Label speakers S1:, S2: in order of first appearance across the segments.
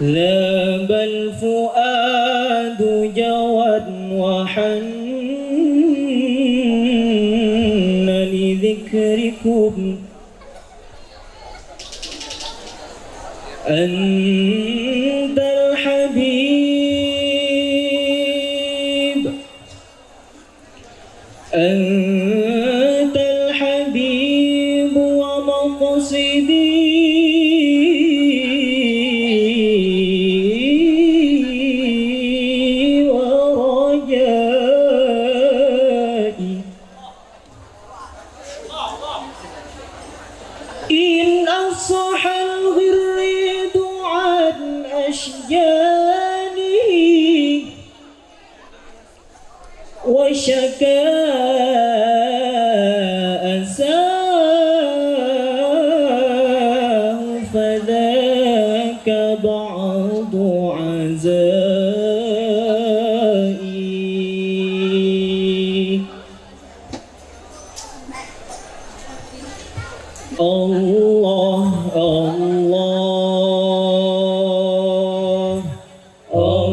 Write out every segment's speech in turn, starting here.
S1: لا الفؤاد فؤاد وحن لذكركم. أن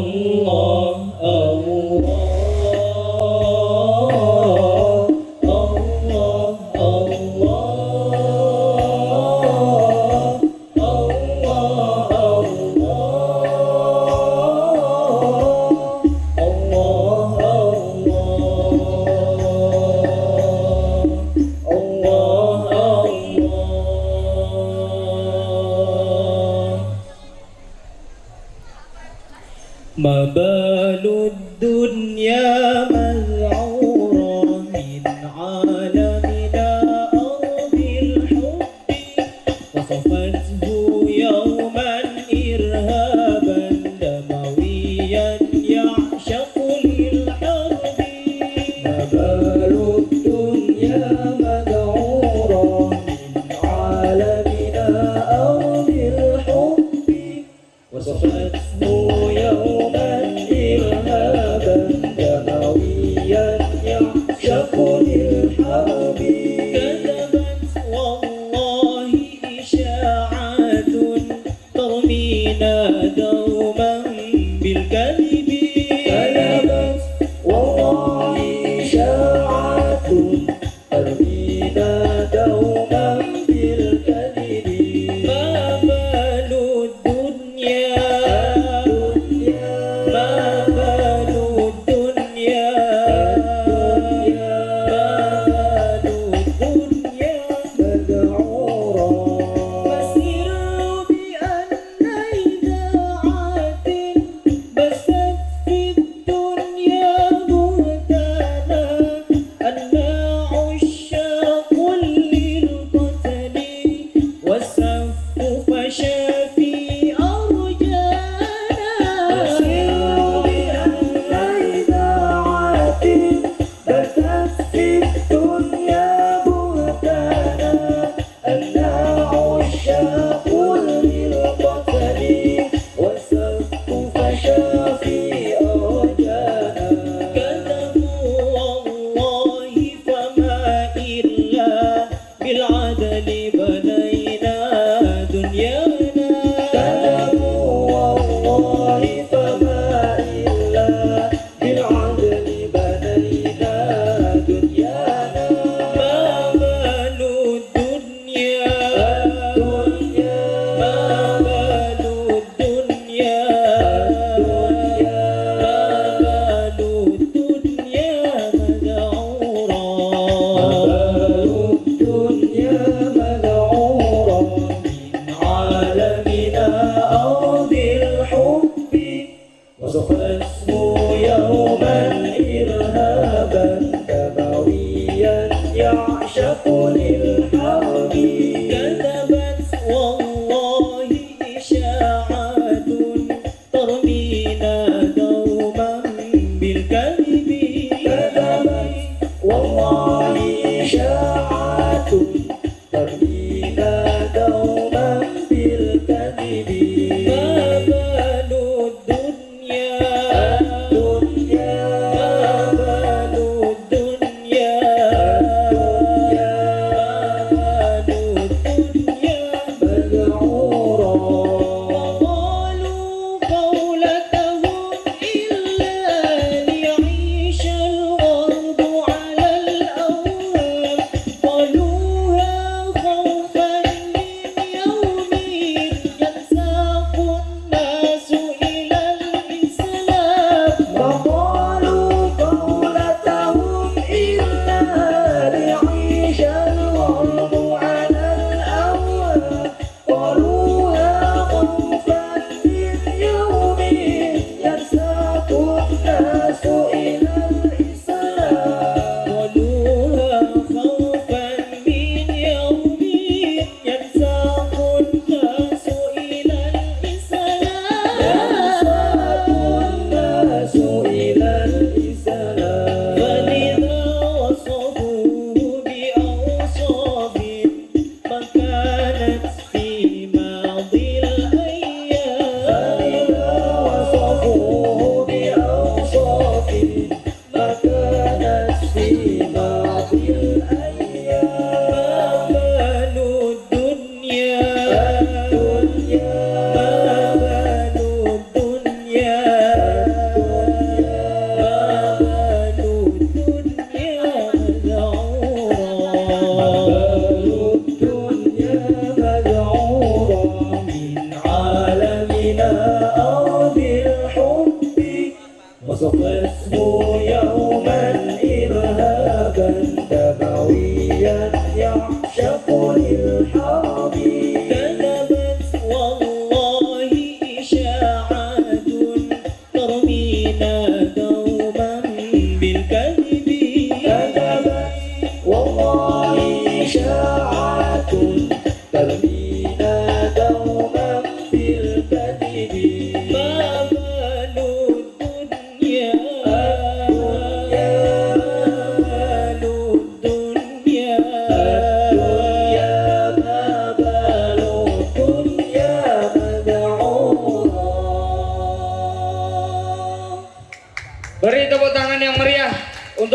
S1: Oh. مبال الدنيا مذعورة من عالمنا أرض الحب. وصفته يوما إرهابا دمويا يعشق للحرب مبال الدنيا مذعورة من عالمنا أرض الحب. وصفته
S2: love.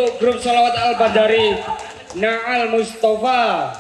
S2: Untuk grup Salawat Al Bandari Naal Mustafa